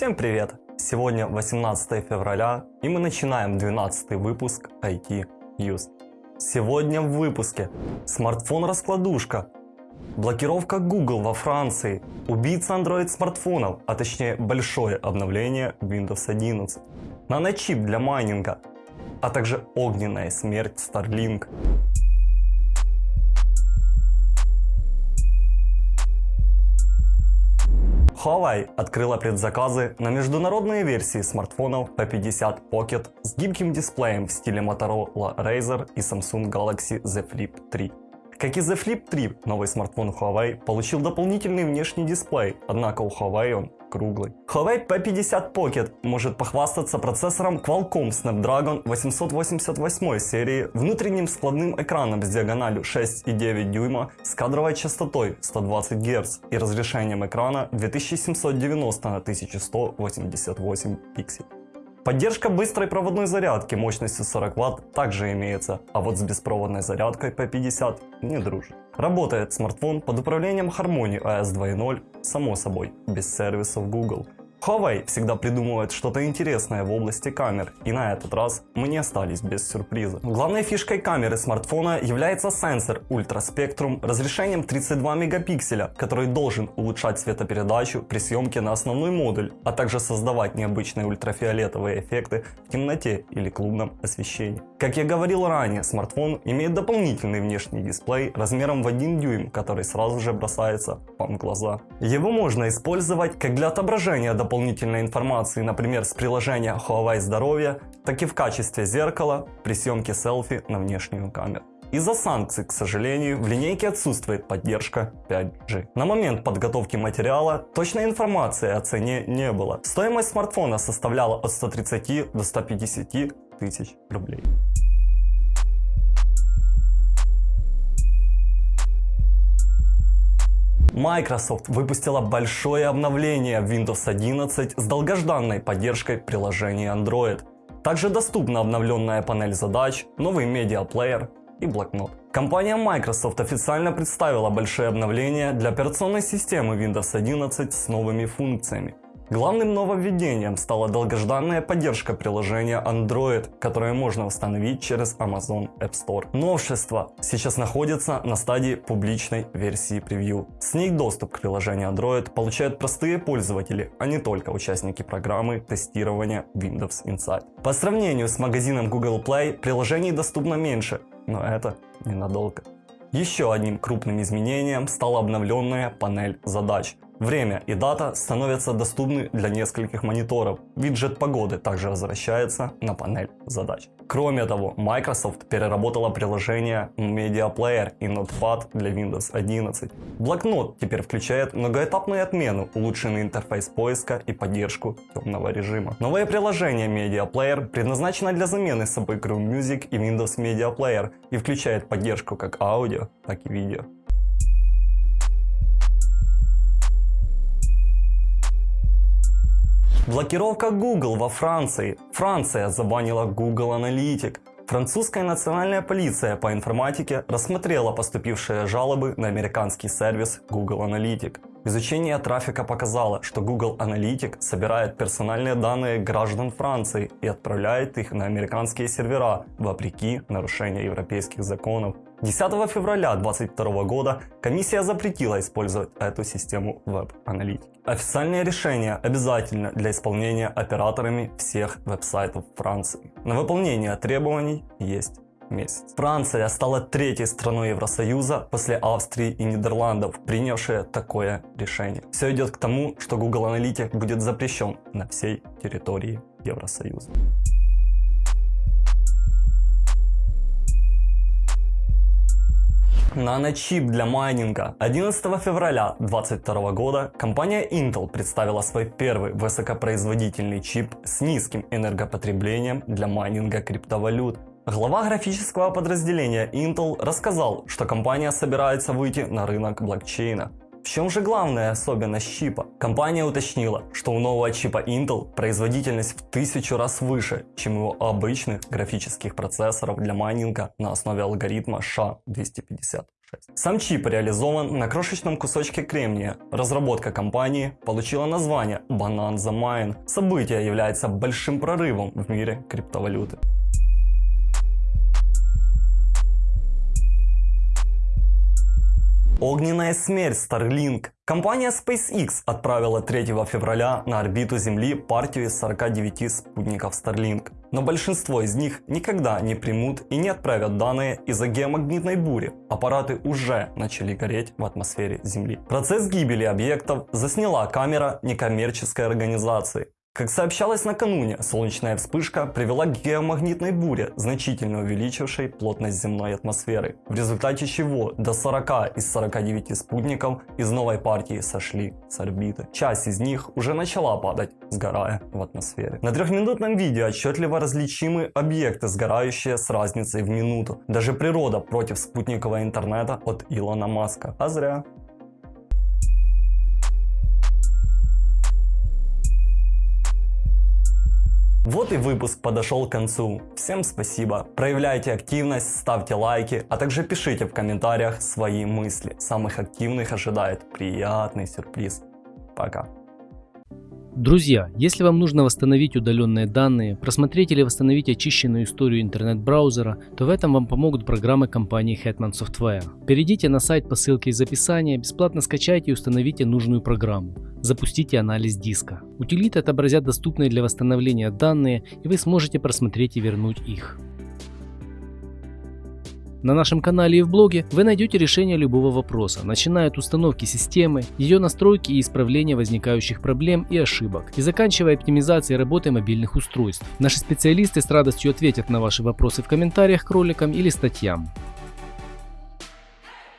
Всем привет! Сегодня 18 февраля и мы начинаем 12 выпуск IT News. Сегодня в выпуске смартфон-раскладушка, блокировка Google во Франции, убийца Android смартфонов, а точнее большое обновление Windows 11, наночип для майнинга, а также огненная смерть Starlink. Huawei открыла предзаказы на международные версии смартфонов P50 Pocket с гибким дисплеем в стиле Motorola Razr и Samsung Galaxy Z Flip 3. Как и Z Flip 3, новый смартфон Huawei получил дополнительный внешний дисплей, однако у Huawei он круглый. Huawei P50 Pocket может похвастаться процессором Qualcomm Snapdragon 888 серии, внутренним складным экраном с диагональю 6,9 дюйма с кадровой частотой 120 Гц и разрешением экрана 2790 на 1188 пикселей. Поддержка быстрой проводной зарядки мощностью 40 Вт также имеется, а вот с беспроводной зарядкой P50 не дружит. Работает смартфон под управлением Harmony OS 2.0, само собой, без сервисов Google. Huawei всегда придумывает что-то интересное в области камер, и на этот раз мы не остались без сюрприза. Главной фишкой камеры смартфона является сенсор Spectrum разрешением 32 мегапикселя, который должен улучшать светопередачу при съемке на основной модуль, а также создавать необычные ультрафиолетовые эффекты в темноте или клубном освещении. Как я говорил ранее, смартфон имеет дополнительный внешний дисплей размером в 1 дюйм, который сразу же бросается вам в глаза. Его можно использовать как для отображения дополнительной информации, например, с приложения Huawei Здоровье, так и в качестве зеркала при съемке селфи на внешнюю камеру. Из-за санкций, к сожалению, в линейке отсутствует поддержка 5G. На момент подготовки материала точной информации о цене не было. Стоимость смартфона составляла от 130 до 150 тысяч рублей. Microsoft выпустила большое обновление Windows 11 с долгожданной поддержкой приложений Android. Также доступна обновленная панель задач, новый медиаплеер и блокнот. Компания Microsoft официально представила большое обновление для операционной системы Windows 11 с новыми функциями. Главным нововведением стала долгожданная поддержка приложения Android, которое можно установить через Amazon App Store. Новшество сейчас находится на стадии публичной версии превью. С ней доступ к приложению Android получают простые пользователи, а не только участники программы тестирования Windows Insight. По сравнению с магазином Google Play, приложений доступно меньше, но это ненадолго. Еще одним крупным изменением стала обновленная панель задач. Время и дата становятся доступны для нескольких мониторов. Виджет погоды также возвращается на панель задач. Кроме того, Microsoft переработала приложение Media Player и Notepad для Windows 11. Блокнот теперь включает многоэтапную отмену, улучшенный интерфейс поиска и поддержку темного режима. Новое приложение Media Player предназначено для замены собой Chrome Music и Windows Media Player и включает поддержку как аудио, так и видео. Блокировка Google во Франции. Франция забанила Google Analytics. Французская национальная полиция по информатике рассмотрела поступившие жалобы на американский сервис Google Analytics. Изучение трафика показало, что Google Analytics собирает персональные данные граждан Франции и отправляет их на американские сервера, вопреки нарушению европейских законов. 10 февраля 2022 года комиссия запретила использовать эту систему веб-аналитики. Официальное решение обязательно для исполнения операторами всех веб-сайтов Франции. На выполнение требований есть месяц. Франция стала третьей страной Евросоюза после Австрии и Нидерландов, принявшая такое решение. Все идет к тому, что Google Analytics будет запрещен на всей территории Евросоюза. Наночип для майнинга. 11 февраля 2022 года компания Intel представила свой первый высокопроизводительный чип с низким энергопотреблением для майнинга криптовалют. Глава графического подразделения Intel рассказал, что компания собирается выйти на рынок блокчейна. В чем же главная особенность чипа? Компания уточнила, что у нового чипа Intel производительность в тысячу раз выше, чем у обычных графических процессоров для майнинга на основе алгоритма SHA-256. 6. Сам чип реализован на крошечном кусочке кремния. Разработка компании получила название Bonanza Mine. Событие является большим прорывом в мире криптовалюты. Огненная смерть Starlink. Компания SpaceX отправила 3 февраля на орбиту Земли партию из 49 спутников Starlink. Но большинство из них никогда не примут и не отправят данные из-за геомагнитной бури. Аппараты уже начали гореть в атмосфере Земли. Процесс гибели объектов засняла камера некоммерческой организации. Как сообщалось накануне, солнечная вспышка привела к геомагнитной буре, значительно увеличившей плотность земной атмосферы, в результате чего до 40 из 49 спутников из новой партии сошли с орбиты. Часть из них уже начала падать, сгорая в атмосфере. На трехминутном видео отчетливо различимы объекты, сгорающие с разницей в минуту. Даже природа против спутникового интернета от Илона Маска. А зря. Вот и выпуск подошел к концу. Всем спасибо. Проявляйте активность, ставьте лайки, а также пишите в комментариях свои мысли. Самых активных ожидает приятный сюрприз. Пока. Друзья, если вам нужно восстановить удаленные данные, просмотреть или восстановить очищенную историю интернет-браузера, то в этом вам помогут программы компании Hetman Software. Перейдите на сайт по ссылке из описания, бесплатно скачайте и установите нужную программу. Запустите анализ диска. Утилиты отобразят доступные для восстановления данные, и вы сможете просмотреть и вернуть их. На нашем канале и в блоге вы найдете решение любого вопроса, начиная от установки системы, ее настройки и исправления возникающих проблем и ошибок, и заканчивая оптимизацией работы мобильных устройств. Наши специалисты с радостью ответят на ваши вопросы в комментариях к роликам или статьям.